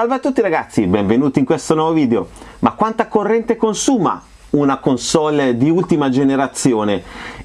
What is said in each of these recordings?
Salve a tutti ragazzi, benvenuti in questo nuovo video. Ma quanta corrente consuma una console di ultima generazione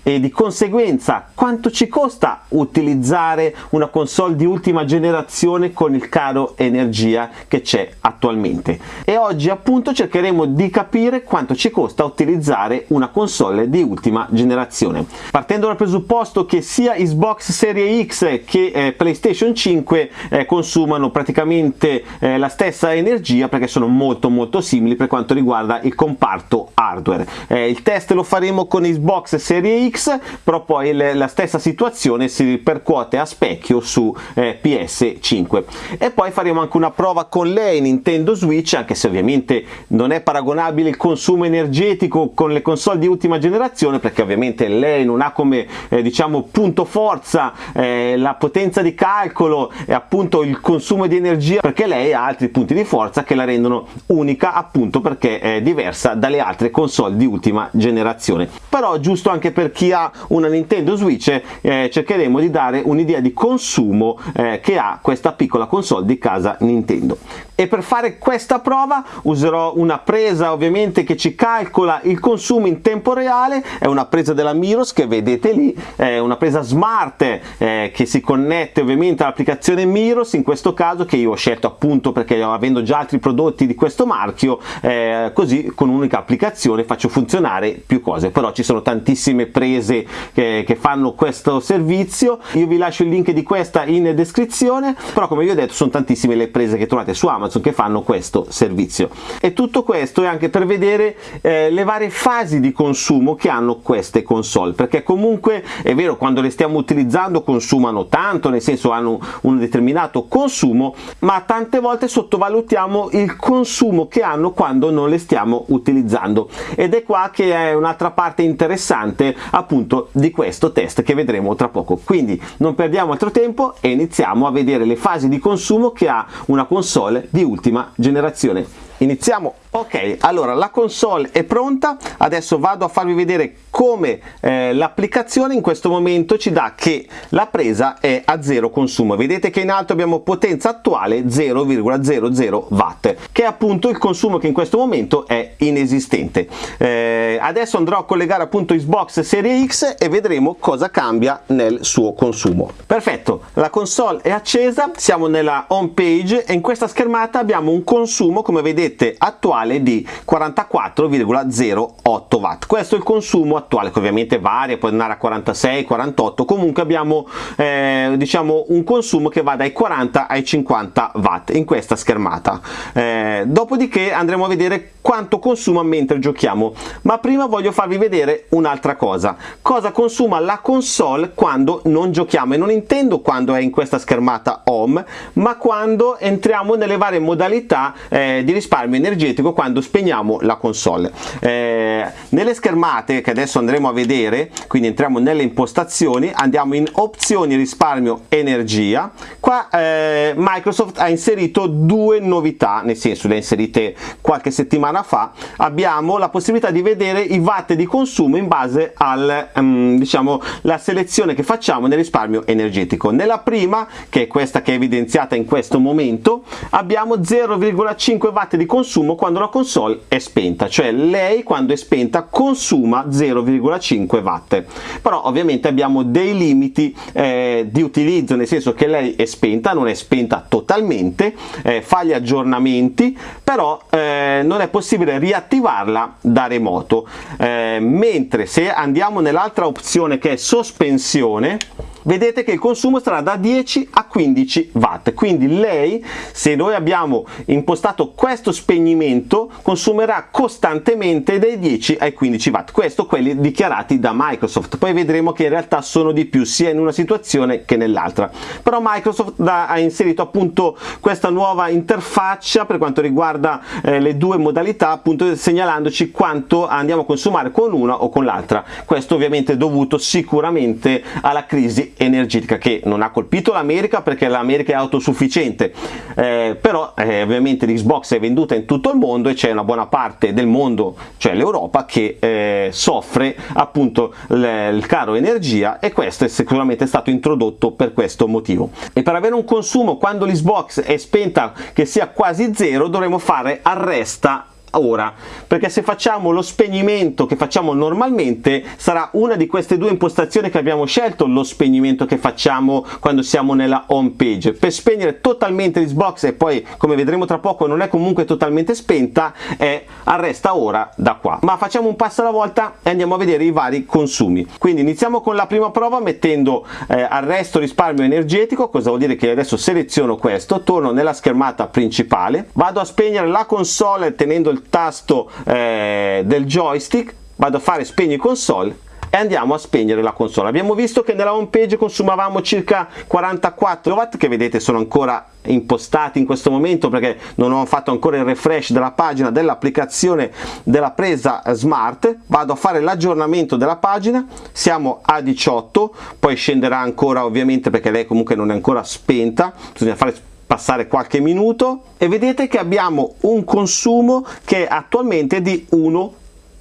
e di conseguenza quanto ci costa utilizzare una console di ultima generazione con il caro energia che c'è attualmente? E oggi appunto cercheremo di capire quanto ci costa utilizzare una console di ultima generazione. Partendo dal presupposto che sia Xbox Series X che eh, PlayStation 5 eh, consumano praticamente eh, la stessa energia perché sono molto molto simili per quanto riguarda il comparto hardware. Eh, il test lo faremo con Xbox Series X X però poi la stessa situazione si ripercuote a specchio su eh, PS5 e poi faremo anche una prova con lei Nintendo Switch anche se ovviamente non è paragonabile il consumo energetico con le console di ultima generazione perché ovviamente lei non ha come eh, diciamo punto forza eh, la potenza di calcolo e appunto il consumo di energia perché lei ha altri punti di forza che la rendono unica appunto perché è diversa dalle altre console di ultima generazione. Però giusto anche per chi chi ha una Nintendo Switch eh, cercheremo di dare un'idea di consumo eh, che ha questa piccola console di casa Nintendo. E per fare questa prova userò una presa ovviamente che ci calcola il consumo in tempo reale. È una presa della Miros che vedete lì. È una presa smart eh, che si connette ovviamente all'applicazione Miros. In questo caso che io ho scelto appunto perché avendo già altri prodotti di questo marchio eh, così con un'unica applicazione faccio funzionare più cose. Però ci sono tantissime prese imprese che, che, fanno questo servizio. Io vi lascio il link di questa in descrizione però come vi ho detto sono tantissime le prese che trovate su Amazon che fanno questo servizio. E tutto questo è anche per vedere eh, le varie fasi di consumo che hanno queste console perché comunque è vero quando le stiamo utilizzando consumano tanto nel senso hanno un determinato consumo ma tante volte sottovalutiamo il consumo che hanno quando non le stiamo utilizzando. Ed è qua che è un'altra parte interessante appunto di questo test che vedremo tra poco. Quindi non perdiamo altro tempo e iniziamo a vedere le fasi di consumo che ha una console di ultima generazione. Iniziamo ok allora la console è pronta. Adesso vado a farvi vedere come eh, l'applicazione in questo momento ci dà che la presa è a zero consumo. Vedete che in alto abbiamo potenza attuale 0,00 watt che è appunto il consumo che in questo momento è inesistente. Eh, adesso andrò a collegare appunto Xbox Series X e vedremo cosa cambia nel suo consumo. Perfetto la console è accesa siamo nella home page e in questa schermata abbiamo un consumo come vedete attuale totale di 44,08 watt. Questo è il consumo attuale che ovviamente varia può andare a 46 48 comunque abbiamo eh, diciamo un consumo che va dai 40 ai 50 watt in questa schermata. Eh, dopodiché andremo a vedere quanto consuma mentre giochiamo. Ma prima voglio farvi vedere un'altra cosa. Cosa consuma la console quando non giochiamo? E non intendo quando è in questa schermata home ma quando entriamo nelle varie modalità eh, di risparmio energetico quando spegniamo la console. Eh, nelle schermate che adesso andremo a vedere quindi entriamo nelle impostazioni andiamo in opzioni risparmio energia. Qua eh, Microsoft ha inserito due novità nel senso le ha inserite qualche settimana fa. Abbiamo la possibilità di vedere i watt di consumo in base al um, diciamo la selezione che facciamo nel risparmio energetico. Nella prima che è questa che è evidenziata in questo momento abbiamo 0,5 watt di consumo quando la console è spenta cioè lei quando è spenta consuma 0,5 watt. Però ovviamente abbiamo dei limiti eh, di utilizzo nel senso che lei è spenta non è spenta totalmente eh, fa gli aggiornamenti però eh, non è possibile riattivarla da remoto. Eh, mentre se andiamo nell'altra opzione che è sospensione vedete che il consumo sarà da 10 a 15 watt. Quindi lei se noi abbiamo impostato questo spegnimento consumerà costantemente dai 10 ai 15 watt. Questo quelli dichiarati da Microsoft. Poi vedremo che in realtà sono di più sia in una situazione che nell'altra. Però Microsoft ha inserito appunto questa nuova interfaccia per quanto riguarda eh, le due modalità appunto segnalandoci quanto andiamo a consumare con una o con l'altra. Questo ovviamente è dovuto sicuramente alla crisi energetica che non ha colpito l'America perché l'America è autosufficiente. Eh, però eh, ovviamente l'Xbox è venduta in tutto il mondo e c'è una buona parte del mondo cioè l'Europa che eh, soffre appunto il caro energia e questo è sicuramente stato introdotto per questo motivo. E per avere un consumo quando l'Xbox è spenta che sia quasi zero dovremo fare arresta ora perché se facciamo lo spegnimento che facciamo normalmente sarà una di queste due impostazioni che abbiamo scelto lo spegnimento che facciamo quando siamo nella home page. Per spegnere totalmente l'Xbox e poi come vedremo tra poco non è comunque totalmente spenta è arresta ora da qua. Ma facciamo un passo alla volta e andiamo a vedere i vari consumi. Quindi iniziamo con la prima prova mettendo eh, arresto risparmio energetico. Cosa vuol dire che adesso seleziono questo? Torno nella schermata principale vado a spegnere la console tenendo il tasto eh, del joystick vado a fare spegni console e andiamo a spegnere la console. Abbiamo visto che nella home page consumavamo circa 44 watt che vedete sono ancora impostati in questo momento perché non ho fatto ancora il refresh della pagina dell'applicazione della presa smart. Vado a fare l'aggiornamento della pagina siamo a 18 poi scenderà ancora ovviamente perché lei comunque non è ancora spenta bisogna fare passare qualche minuto e vedete che abbiamo un consumo che attualmente è di 1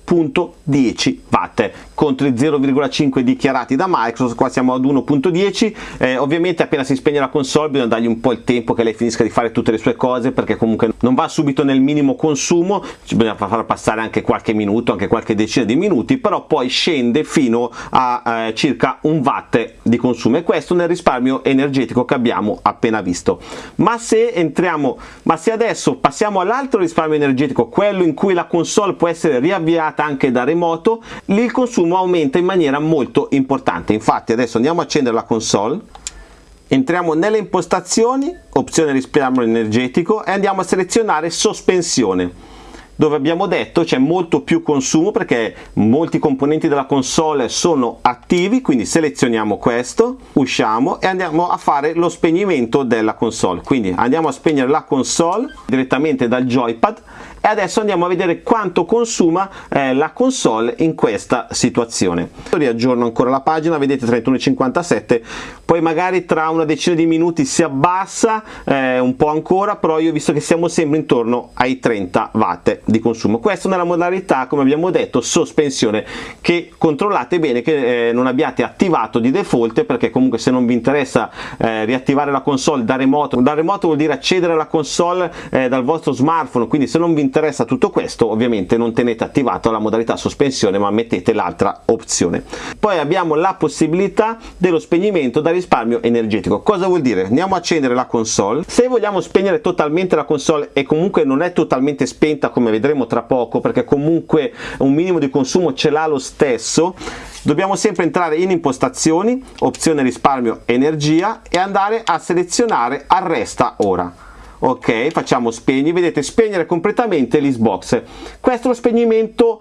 1.10 watt contro i 0,5 dichiarati da Microsoft. Qua siamo ad 1.10 eh, ovviamente appena si spegne la console bisogna dargli un po' il tempo che lei finisca di fare tutte le sue cose perché comunque non va subito nel minimo consumo. Bisogna far passare anche qualche minuto anche qualche decina di minuti però poi scende fino a eh, circa un watt di consumo. E questo nel risparmio energetico che abbiamo appena visto. Ma se entriamo ma se adesso passiamo all'altro risparmio energetico quello in cui la console può essere riavviata anche da remoto lì il consumo aumenta in maniera molto importante. Infatti adesso andiamo a accendere la console entriamo nelle impostazioni opzione risparmio energetico e andiamo a selezionare sospensione. Dove abbiamo detto c'è molto più consumo perché molti componenti della console sono attivi quindi selezioniamo questo usciamo e andiamo a fare lo spegnimento della console. Quindi andiamo a spegnere la console direttamente dal joypad e adesso andiamo a vedere quanto consuma eh, la console in questa situazione. Riaggiorno ancora la pagina vedete 31,57 poi magari tra una decina di minuti si abbassa eh, un po' ancora però io visto che siamo sempre intorno ai 30 watt di consumo. Questo nella modalità come abbiamo detto sospensione che controllate bene che eh, non abbiate attivato di default perché comunque se non vi interessa eh, riattivare la console da remoto da remoto vuol dire accedere alla console eh, dal vostro smartphone. Quindi se non vi interessa interessa tutto questo ovviamente non tenete attivato la modalità sospensione ma mettete l'altra opzione. Poi abbiamo la possibilità dello spegnimento da risparmio energetico. Cosa vuol dire? Andiamo a accendere la console. Se vogliamo spegnere totalmente la console e comunque non è totalmente spenta come vedremo tra poco perché comunque un minimo di consumo ce l'ha lo stesso dobbiamo sempre entrare in impostazioni opzione risparmio energia e andare a selezionare arresta ora ok facciamo spegni vedete spegnere completamente l'Xbox questo è lo spegnimento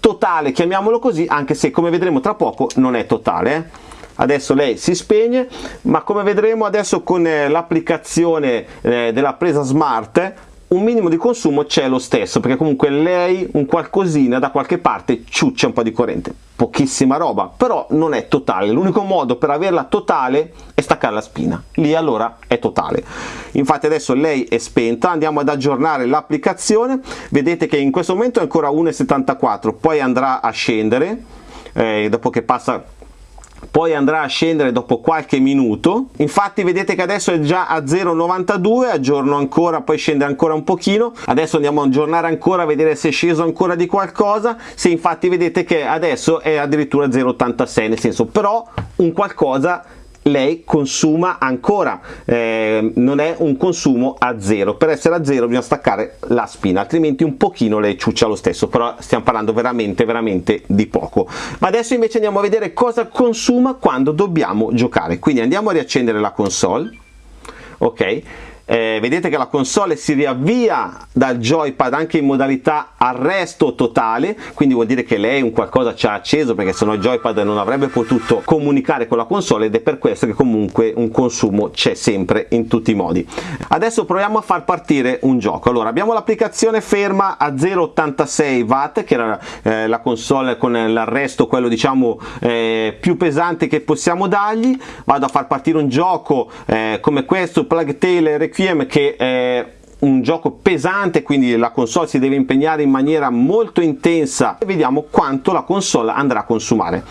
totale chiamiamolo così anche se come vedremo tra poco non è totale eh? adesso lei si spegne ma come vedremo adesso con eh, l'applicazione eh, della presa smart un minimo di consumo c'è lo stesso perché comunque lei un qualcosina da qualche parte ciuccia un po' di corrente. Pochissima roba però non è totale. L'unico modo per averla totale è staccare la spina. Lì allora è totale. Infatti adesso lei è spenta. Andiamo ad aggiornare l'applicazione. Vedete che in questo momento è ancora 1,74 poi andrà a scendere eh, dopo che passa poi andrà a scendere dopo qualche minuto. Infatti vedete che adesso è già a 0,92 aggiorno ancora poi scende ancora un pochino. Adesso andiamo a aggiornare ancora a vedere se è sceso ancora di qualcosa. Se infatti vedete che adesso è addirittura 0,86 nel senso però un qualcosa lei consuma ancora. Eh, non è un consumo a zero. Per essere a zero bisogna staccare la spina altrimenti un pochino lei ciuccia lo stesso però stiamo parlando veramente veramente di poco. Ma adesso invece andiamo a vedere cosa consuma quando dobbiamo giocare. Quindi andiamo a riaccendere la console ok eh, vedete che la console si riavvia dal joypad anche in modalità arresto totale quindi vuol dire che lei un qualcosa ci ha acceso perché sennò il joypad non avrebbe potuto comunicare con la console ed è per questo che comunque un consumo c'è sempre in tutti i modi. Adesso proviamo a far partire un gioco. Allora abbiamo l'applicazione ferma a 0,86 watt che era eh, la console con l'arresto quello diciamo eh, più pesante che possiamo dargli. Vado a far partire un gioco eh, come questo Plague Tale Requiem che è un gioco pesante quindi la console si deve impegnare in maniera molto intensa. E vediamo quanto la console andrà a consumare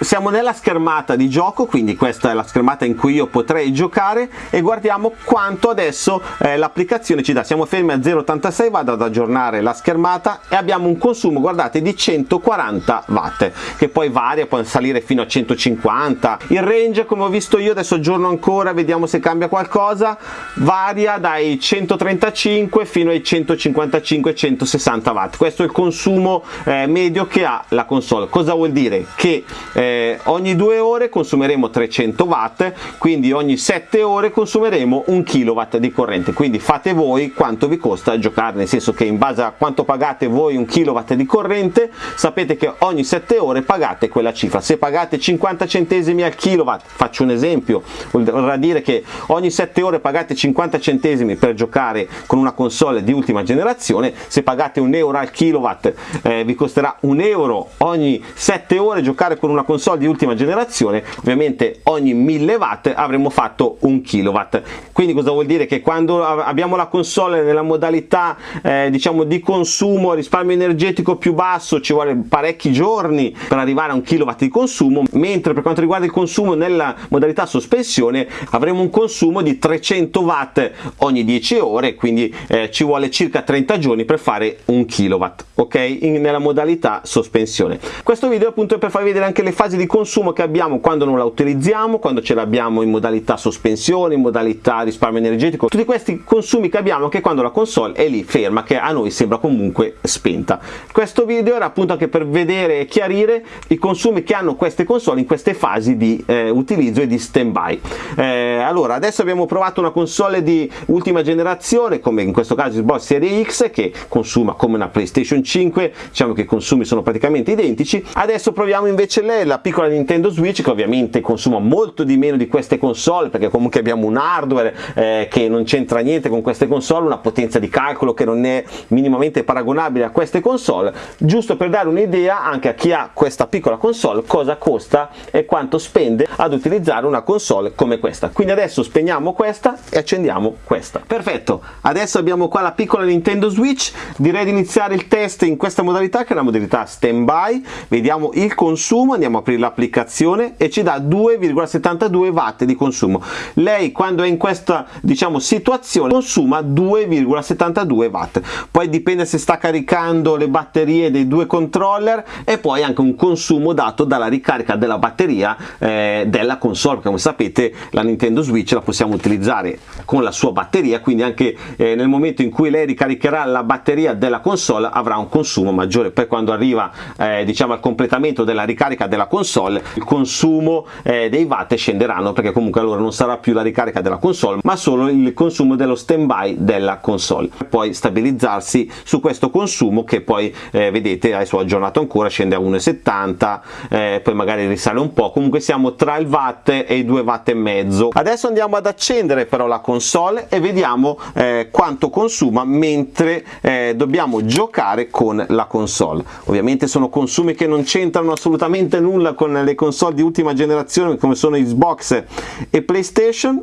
siamo nella schermata di gioco quindi questa è la schermata in cui io potrei giocare e guardiamo quanto adesso eh, l'applicazione ci dà. Siamo fermi a 0,86 vado ad aggiornare la schermata e abbiamo un consumo guardate di 140 watt che poi varia può salire fino a 150 il range come ho visto io adesso aggiorno ancora vediamo se cambia qualcosa varia dai 135 fino ai 155 160 watt. Questo è il consumo eh, medio che ha la console. Cosa vuol dire? Che eh, eh, ogni due ore consumeremo 300 watt quindi ogni 7 ore consumeremo un kilowatt di corrente. Quindi fate voi quanto vi costa giocare nel senso che in base a quanto pagate voi un kilowatt di corrente sapete che ogni 7 ore pagate quella cifra. Se pagate 50 centesimi al kilowatt faccio un esempio vorrà dire che ogni 7 ore pagate 50 centesimi per giocare con una console di ultima generazione se pagate un euro al kilowatt eh, vi costerà un euro ogni 7 ore giocare con una console console di ultima generazione ovviamente ogni 1000 watt avremo fatto un kilowatt. Quindi cosa vuol dire? Che quando abbiamo la console nella modalità eh, diciamo di consumo risparmio energetico più basso ci vuole parecchi giorni per arrivare a un kilowatt di consumo mentre per quanto riguarda il consumo nella modalità sospensione avremo un consumo di 300 watt ogni 10 ore quindi eh, ci vuole circa 30 giorni per fare un kilowatt ok? In, nella modalità sospensione. Questo video appunto è per farvi vedere anche le fasi di consumo che abbiamo quando non la utilizziamo, quando ce l'abbiamo in modalità sospensione, in modalità risparmio energetico, tutti questi consumi che abbiamo anche quando la console è lì ferma, che a noi sembra comunque spenta. Questo video era appunto anche per vedere e chiarire i consumi che hanno queste console in queste fasi di eh, utilizzo e di stand by. Eh, allora, adesso abbiamo provato una console di ultima generazione, come in questo caso Xbox Series X, che consuma come una PlayStation 5, diciamo che i consumi sono praticamente identici. Adesso proviamo invece lei la piccola Nintendo Switch che ovviamente consuma molto di meno di queste console perché comunque abbiamo un hardware eh, che non c'entra niente con queste console, una potenza di calcolo che non è minimamente paragonabile a queste console, giusto per dare un'idea anche a chi ha questa piccola console cosa costa e quanto spende ad utilizzare una console come questa. Quindi adesso spegniamo questa e accendiamo questa. Perfetto, adesso abbiamo qua la piccola Nintendo Switch, direi di iniziare il test in questa modalità che è la modalità standby, vediamo il consumo, andiamo aprire l'applicazione e ci dà 2,72 watt di consumo. Lei quando è in questa diciamo situazione consuma 2,72 watt. Poi dipende se sta caricando le batterie dei due controller e poi anche un consumo dato dalla ricarica della batteria eh, della console. Come sapete la Nintendo Switch la possiamo utilizzare con la sua batteria quindi anche eh, nel momento in cui lei ricaricherà la batteria della console avrà un consumo maggiore. Poi quando arriva eh, diciamo al completamento della ricarica della console il consumo eh, dei watt scenderanno perché comunque allora non sarà più la ricarica della console ma solo il consumo dello standby della console. Poi stabilizzarsi su questo consumo che poi eh, vedete adesso ho aggiornato ancora scende a 1,70 eh, poi magari risale un po' comunque siamo tra il watt e i 2 watt e mezzo. Adesso andiamo ad accendere però la console e vediamo eh, quanto consuma mentre eh, dobbiamo giocare con la console. Ovviamente sono consumi che non c'entrano assolutamente nulla nulla con le console di ultima generazione come sono Xbox e PlayStation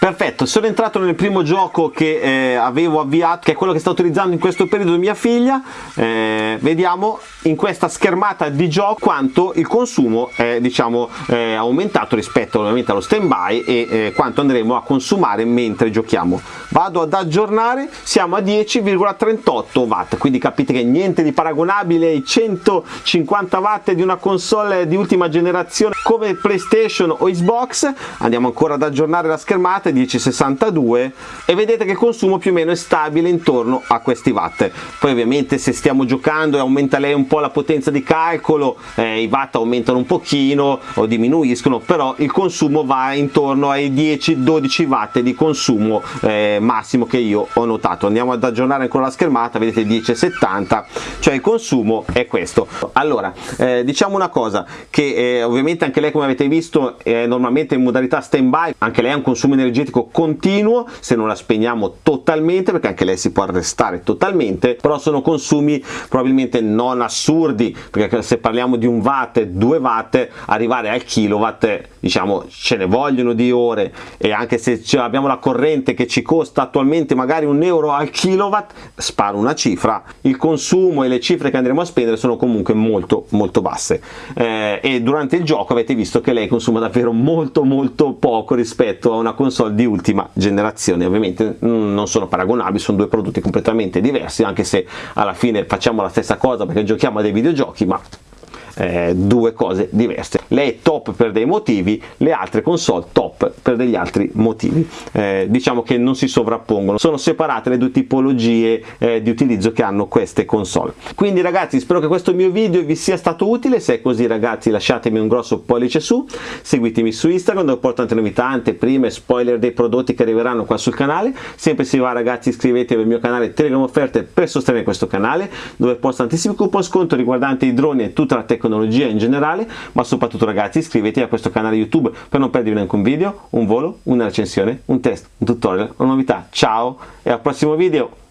Perfetto, sono entrato nel primo gioco che eh, avevo avviato, che è quello che sta utilizzando in questo periodo mia figlia. Eh, vediamo in questa schermata di gioco quanto il consumo è diciamo, eh, aumentato rispetto ovviamente allo stand by e eh, quanto andremo a consumare mentre giochiamo. Vado ad aggiornare, siamo a 10,38 watt, quindi capite che niente di paragonabile ai 150 watt di una console di ultima generazione come PlayStation o Xbox. Andiamo ancora ad aggiornare la schermata 10,62 e vedete che il consumo più o meno è stabile intorno a questi watt. Poi ovviamente se stiamo giocando e aumenta lei un po' la potenza di calcolo eh, i watt aumentano un pochino o diminuiscono però il consumo va intorno ai 10-12 watt di consumo eh, massimo che io ho notato. Andiamo ad aggiornare ancora la schermata vedete 10,70 cioè il consumo è questo. Allora eh, diciamo una cosa che eh, ovviamente anche lei come avete visto è normalmente in modalità stand by anche lei ha un consumo energetico continuo se non la spegniamo totalmente perché anche lei si può arrestare totalmente però sono consumi probabilmente non assurdi perché se parliamo di un watt 2 watt arrivare al kilowatt diciamo ce ne vogliono di ore. E anche se abbiamo la corrente che ci costa attualmente magari un euro al kilowatt sparo una cifra. Il consumo e le cifre che andremo a spendere sono comunque molto molto basse. Eh, e durante il gioco avete visto che lei consuma davvero molto molto poco rispetto a una console di ultima generazione. Ovviamente non sono paragonabili sono due prodotti completamente diversi anche se alla fine facciamo la stessa cosa perché giochiamo a dei videogiochi ma eh, due cose diverse lei è top per dei motivi le altre console top per degli altri motivi. Eh, diciamo che non si sovrappongono. Sono separate le due tipologie eh, di utilizzo che hanno queste console. Quindi ragazzi spero che questo mio video vi sia stato utile. Se è così ragazzi lasciatemi un grosso pollice su. Seguitemi su Instagram dove porto tante novità anteprime spoiler dei prodotti che arriveranno qua sul canale. Sempre se va ragazzi iscrivetevi al mio canale Telegram offerte per sostenere questo canale dove posto tantissimi coupon sconto riguardanti i droni e tutta la tecnologia in generale, ma soprattutto ragazzi iscrivetevi a questo canale YouTube per non perdervi neanche un video, un volo, una recensione, un test, un tutorial, una novità. Ciao e al prossimo video!